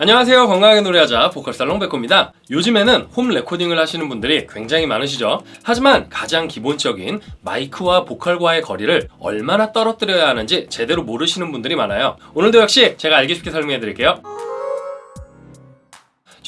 안녕하세요. 건강하게 노래하자 보컬살롱 백호입니다. 요즘에는 홈 레코딩을 하시는 분들이 굉장히 많으시죠? 하지만 가장 기본적인 마이크와 보컬과의 거리를 얼마나 떨어뜨려야 하는지 제대로 모르시는 분들이 많아요. 오늘도 역시 제가 알기 쉽게 설명해 드릴게요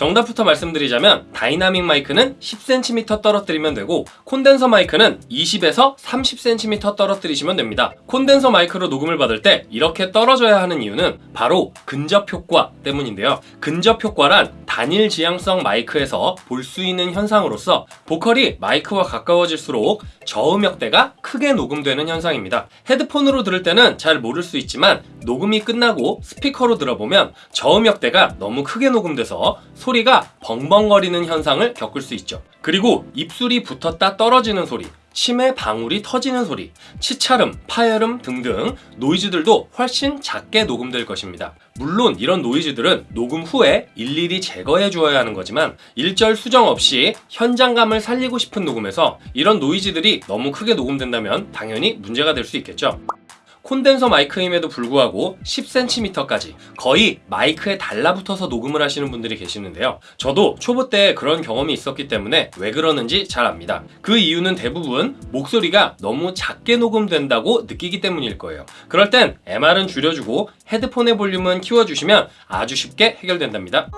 정답부터 말씀드리자면 다이나믹 마이크는 10cm 떨어뜨리면 되고 콘덴서 마이크는 20에서 30cm 떨어뜨리시면 됩니다. 콘덴서 마이크로 녹음을 받을 때 이렇게 떨어져야 하는 이유는 바로 근접 효과 때문인데요. 근접 효과란 단일 지향성 마이크에서 볼 수 있는 현상으로서 보컬이 마이크와 가까워질수록 저음역대가 크게 녹음되는 현상입니다. 헤드폰으로 들을 때는 잘 모를 수 있지만 녹음이 끝나고 스피커로 들어보면 저음역대가 너무 크게 녹음돼서 소리가 벙벙거리는 현상을 겪을 수 있죠. 그리고 입술이 붙었다 떨어지는 소리, 침의 방울이 터지는 소리, 치차름, 파열음 등등 노이즈들도 훨씬 작게 녹음될 것입니다. 물론 이런 노이즈들은 녹음 후에 일일이 제거해 주어야 하는 거지만 일절 수정 없이 현장감을 살리고 싶은 녹음에서 이런 노이즈들이 너무 크게 녹음된다면 당연히 문제가 될 수 있겠죠. 콘덴서 마이크임에도 불구하고 10cm까지 거의 마이크에 달라붙어서 녹음을 하시는 분들이 계시는데요. 저도 초보 때 그런 경험이 있었기 때문에 왜 그러는지 잘 압니다. 그 이유는 대부분 목소리가 너무 작게 녹음된다고 느끼기 때문일 거예요. 그럴 땐 MR은 줄여주고 헤드폰의 볼륨은 키워주시면 아주 쉽게 해결된답니다.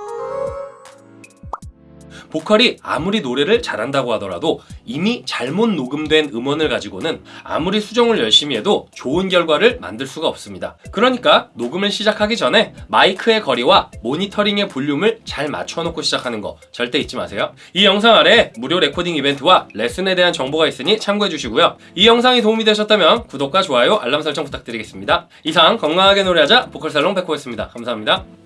보컬이 아무리 노래를 잘한다고 하더라도 이미 잘못 녹음된 음원을 가지고는 아무리 수정을 열심히 해도 좋은 결과를 만들 수가 없습니다. 그러니까 녹음을 시작하기 전에 마이크의 거리와 모니터링의 볼륨을 잘 맞춰놓고 시작하는 거 절대 잊지 마세요. 이 영상 아래 무료 레코딩 이벤트와 레슨에 대한 정보가 있으니 참고해 주시고요. 이 영상이 도움이 되셨다면 구독과 좋아요, 알람 설정 부탁드리겠습니다. 이상 건강하게 노래하자 보컬살롱 백호였습니다. 감사합니다.